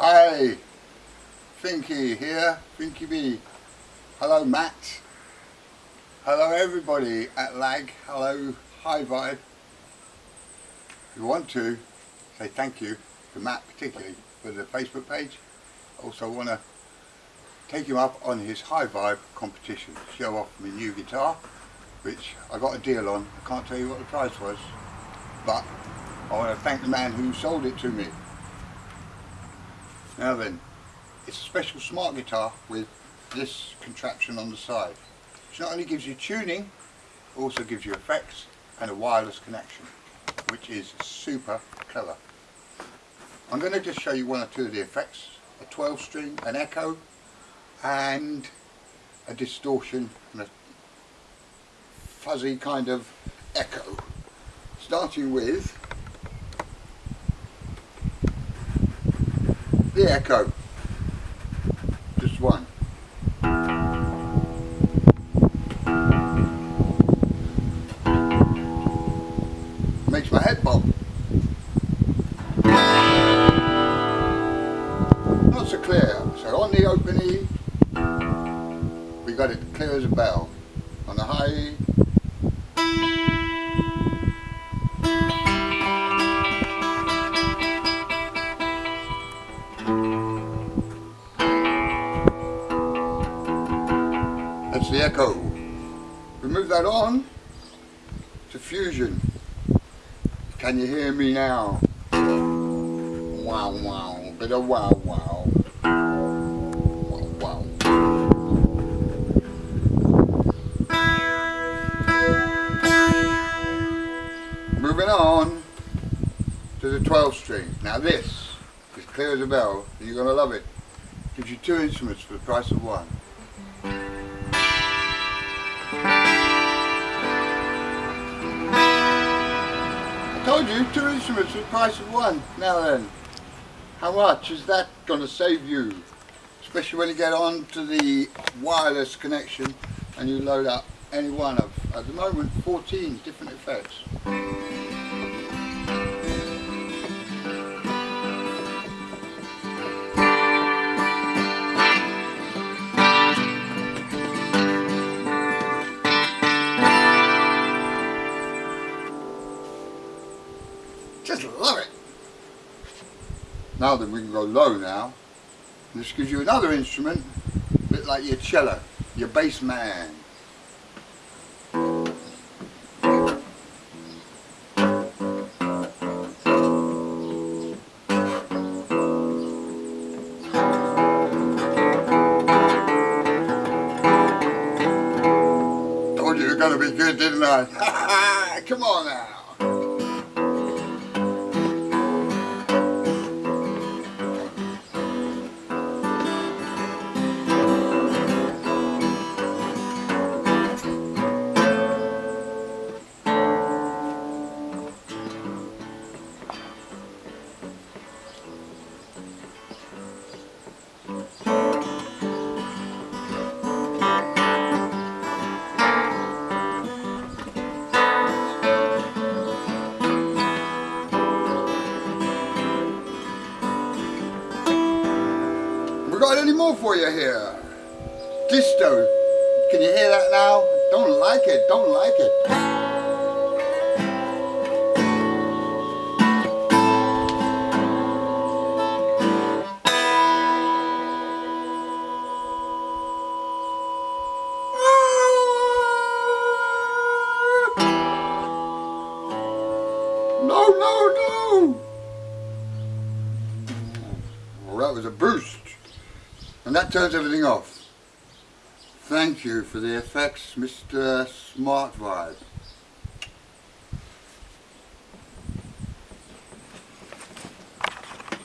Hi, Finky here, Finky B. Hello Matt. Hello everybody at LAG. Hello High Vibe. If you want to, say thank you to Matt particularly for the Facebook page. Also want to take him up on his High Vibe competition. Show off my new guitar, which I got a deal on. I can't tell you what the price was, but I want to thank the man who sold it to me. Now then, it's a special smart guitar with this contraption on the side. Which not only gives you tuning, also gives you effects and a wireless connection, which is super clever. I'm going to just show you one or two of the effects. A 12 string, an echo, and a distortion and a fuzzy kind of echo. Starting with the echo. Just one. Makes my head bob. Not so clear. So on the open E, we got it clear as a bell. On the high E, That's the echo. We move that on to fusion. Can you hear me now? Wow, wow, bit of wow, wow. Wow, wow. Moving on to the 12 string. Now this is clear as a bell. You're going to love it. Gives you two instruments for the price of one. Two instruments for the price of one. Now then, how much is that going to save you? Especially when you get on to the wireless connection and you load up any one of, at the moment, 14 different effects. Just love it. Now then we can go low now. This gives you another instrument, a bit like your cello, your bass man. Told you you're gonna be good, didn't I? Come on now. More for you here? Disto. Can you hear that now? Don't like it, don't like it. No, no, no! Well, that was a boost. And that turns everything off. Thank you for the effects, Mr. Smart Vibe.